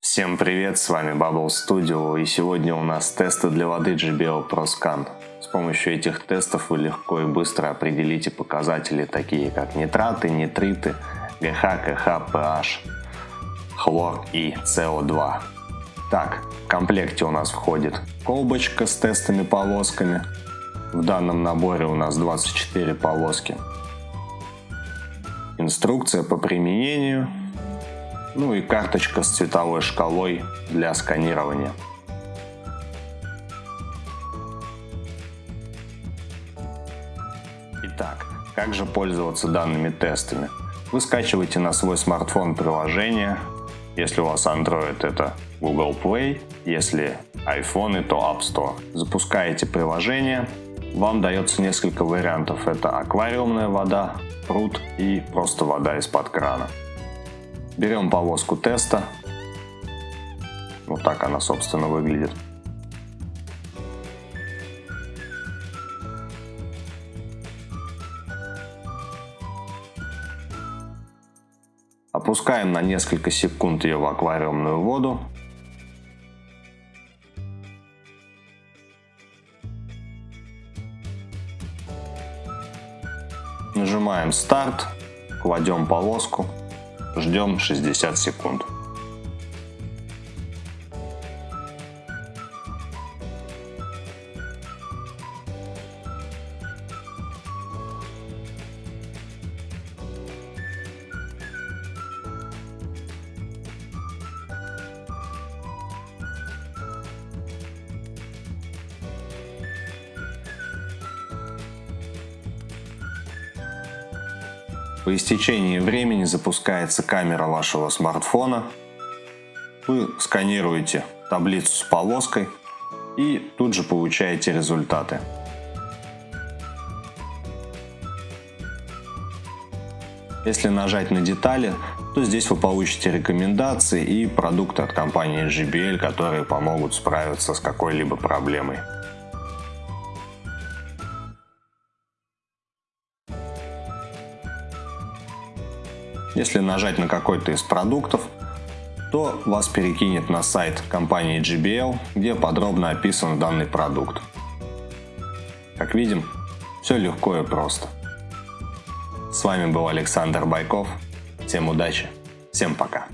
Всем привет, с вами Bubble Studio и сегодня у нас тесты для воды JBL ProScan. С помощью этих тестов вы легко и быстро определите показатели такие как нитраты, нитриты, ГХ, КХ, PH, хлор и СО2. Так, в комплекте у нас входит колбочка с тестами полосками. В данном наборе у нас 24 полоски. Инструкция по применению ну и карточка с цветовой шкалой для сканирования. Итак, как же пользоваться данными тестами? Вы скачиваете на свой смартфон приложение. Если у вас Android, это Google Play. Если iPhone, то App Store. Запускаете приложение. Вам дается несколько вариантов. Это аквариумная вода, пруд и просто вода из-под крана. Берем полоску теста. Вот так она, собственно, выглядит. Опускаем на несколько секунд ее в аквариумную воду. Нажимаем старт, кладем полоску Ждем 60 секунд. По истечении времени запускается камера вашего смартфона. Вы сканируете таблицу с полоской и тут же получаете результаты. Если нажать на детали, то здесь вы получите рекомендации и продукты от компании JBL, которые помогут справиться с какой-либо проблемой. Если нажать на какой-то из продуктов, то вас перекинет на сайт компании GBL, где подробно описан данный продукт. Как видим, все легко и просто. С вами был Александр Байков. Всем удачи, всем пока.